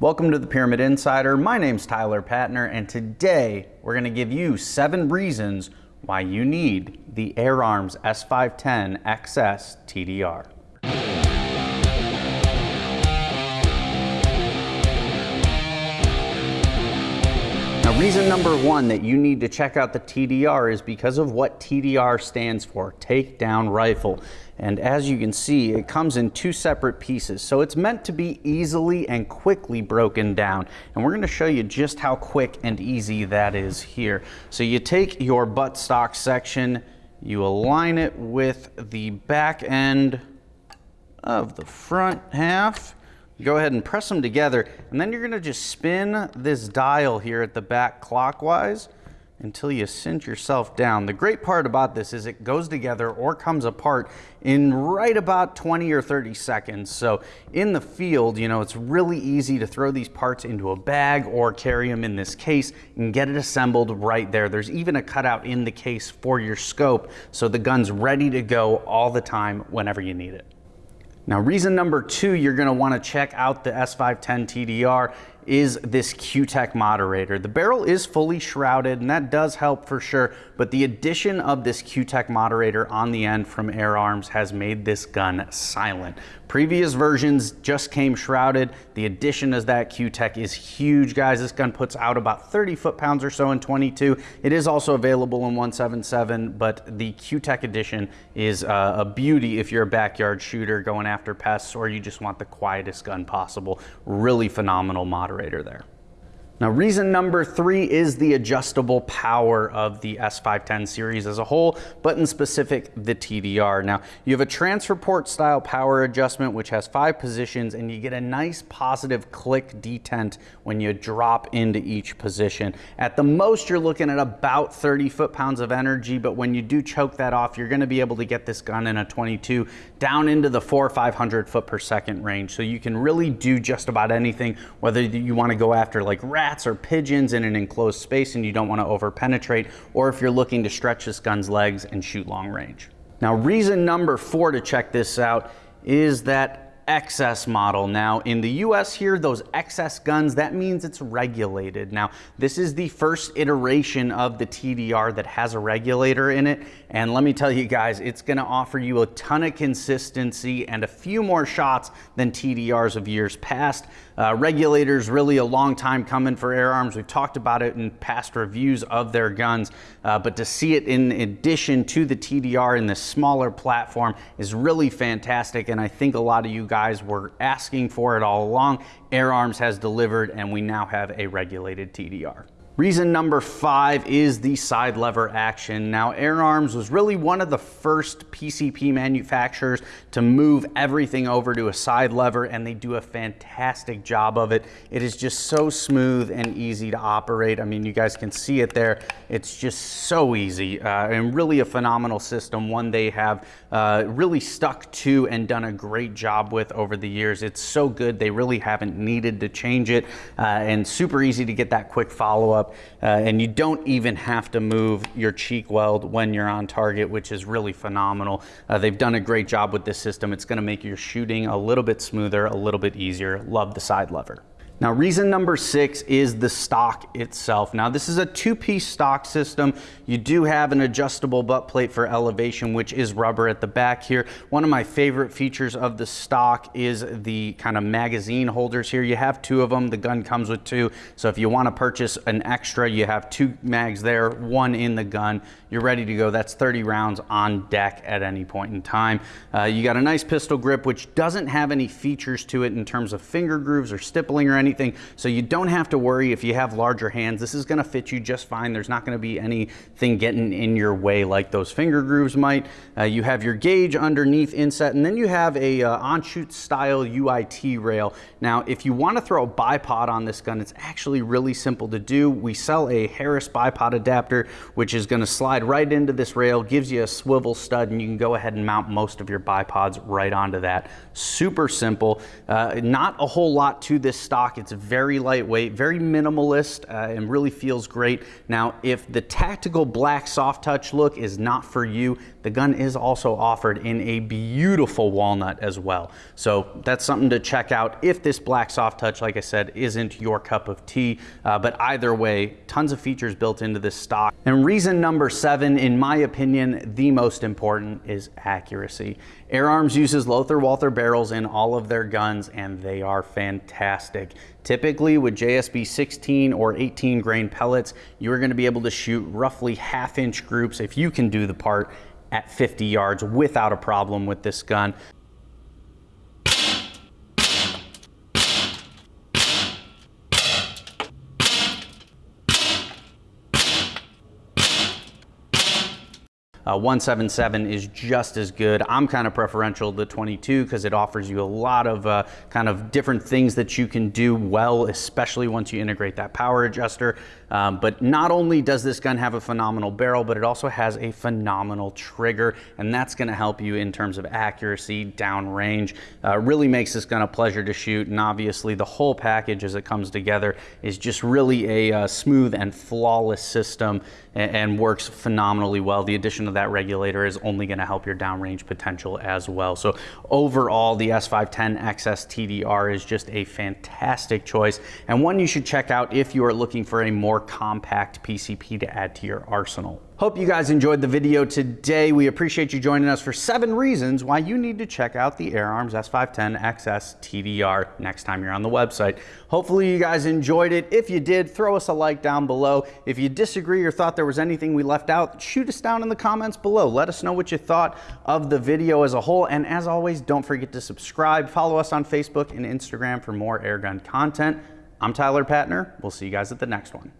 Welcome to the Pyramyd Insider. My name's Tyler Patner, and today we're going to give you seven reasons why you need the Air Arms S510 XS TDR. Now, reason number one that you need to check out the TDR is because of what TDR stands for, Takedown Rifle. And as you can see, it comes in two separate pieces. So it's meant to be easily and quickly broken down. And we're gonna show you just how quick and easy that is here. So you take your buttstock section, you align it with the back end of the front half. Go ahead and press them together, and then you're gonna just spin this dial here at the back clockwise until you cinch yourself down. The great part about this is it goes together or comes apart in right about 20 or 30 seconds. So in the field, you know, it's really easy to throw these parts into a bag or carry them in this case and get it assembled right there. There's even a cutout in the case for your scope. So the gun's ready to go all the time whenever you need it. Now, reason number two, you're gonna wanna check out the S510 TDR is this Q-Tech moderator. The barrel is fully shrouded and that does help for sure, but the addition of this Q-Tech moderator on the end from Air Arms has made this gun silent. Previous versions just came shrouded. The addition of that Q-Tech is huge, guys. This gun puts out about 30 foot-pounds or so in 22. It is also available in 177, but the Q-Tech edition is uh, a beauty if you're a backyard shooter going after pests or you just want the quietest gun possible. Really phenomenal moderator there. Now, reason number three is the adjustable power of the S510 series as a whole, but in specific, the TDR. Now, you have a transfer port style power adjustment, which has five positions, and you get a nice positive click detent when you drop into each position. At the most, you're looking at about 30 foot-pounds of energy, but when you do choke that off, you're gonna be able to get this gun in a 22 down into the four or 500 foot per second range. So you can really do just about anything, whether you wanna go after like rats or pigeons in an enclosed space and you don't want to over penetrate, or if you're looking to stretch this gun's legs and shoot long range. Now, reason number four to check this out is that XS model. Now, in the US here, those XS guns, that means it's regulated. Now, this is the first iteration of the TDR that has a regulator in it. And let me tell you guys, it's gonna offer you a ton of consistency and a few more shots than TDRs of years past. Uh, regulators really a long time coming for Air Arms. We've talked about it in past reviews of their guns, uh, but to see it in addition to the TDR in this smaller platform is really fantastic. And I think a lot of you guys were asking for it all along. Air Arms has delivered and we now have a regulated TDR. Reason number five is the side lever action. Now, Air Arms was really one of the first PCP manufacturers to move everything over to a side lever, and they do a fantastic job of it. It is just so smooth and easy to operate. I mean, you guys can see it there. It's just so easy uh, and really a phenomenal system, one they have uh, really stuck to and done a great job with over the years. It's so good, they really haven't needed to change it, uh, and super easy to get that quick follow-up uh, and you don't even have to move your cheek weld when you're on target, which is really phenomenal. Uh, they've done a great job with this system. It's gonna make your shooting a little bit smoother, a little bit easier. Love the side lever. Now reason number six is the stock itself. Now this is a two-piece stock system. You do have an adjustable butt plate for elevation, which is rubber at the back here. One of my favorite features of the stock is the kind of magazine holders here. You have two of them, the gun comes with two. So if you wanna purchase an extra, you have two mags there, one in the gun. You're ready to go. That's 30 rounds on deck at any point in time. Uh, you got a nice pistol grip, which doesn't have any features to it in terms of finger grooves or stippling or anything anything. So you don't have to worry if you have larger hands. This is gonna fit you just fine. There's not gonna be anything getting in your way like those finger grooves might. Uh, you have your gauge underneath inset, and then you have a uh, style UIT rail. Now, if you wanna throw a bipod on this gun, it's actually really simple to do. We sell a Harris bipod adapter, which is gonna slide right into this rail, gives you a swivel stud, and you can go ahead and mount most of your bipods right onto that. Super simple. Uh, not a whole lot to this stock. It's very lightweight, very minimalist, uh, and really feels great. Now, if the tactical black soft touch look is not for you, the gun is also offered in a beautiful walnut as well. So that's something to check out if this black soft touch, like I said, isn't your cup of tea. Uh, but either way, tons of features built into this stock. And reason number seven, in my opinion, the most important is accuracy. Air Arms uses Lothar Walther barrels in all of their guns and they are fantastic. Typically with JSB 16 or 18 grain pellets, you're gonna be able to shoot roughly half inch groups if you can do the part at 50 yards without a problem with this gun. Uh, 177 is just as good. I'm kind of preferential to 22 because it offers you a lot of uh, kind of different things that you can do well, especially once you integrate that power adjuster. Um, but not only does this gun have a phenomenal barrel, but it also has a phenomenal trigger, and that's going to help you in terms of accuracy, downrange. Uh, really makes this gun a pleasure to shoot, and obviously the whole package as it comes together is just really a uh, smooth and flawless system and, and works phenomenally well. The addition of that regulator is only going to help your downrange potential as well. So overall, the S510 XS TDR is just a fantastic choice and one you should check out if you are looking for a more compact PCP to add to your arsenal. Hope you guys enjoyed the video today. We appreciate you joining us for seven reasons why you need to check out the Air Arms S510 XS TDR next time you're on the website. Hopefully you guys enjoyed it. If you did, throw us a like down below. If you disagree or thought there was anything we left out, shoot us down in the comments below. Let us know what you thought of the video as a whole. And as always, don't forget to subscribe. Follow us on Facebook and Instagram for more airgun content. I'm Tyler Patner. We'll see you guys at the next one.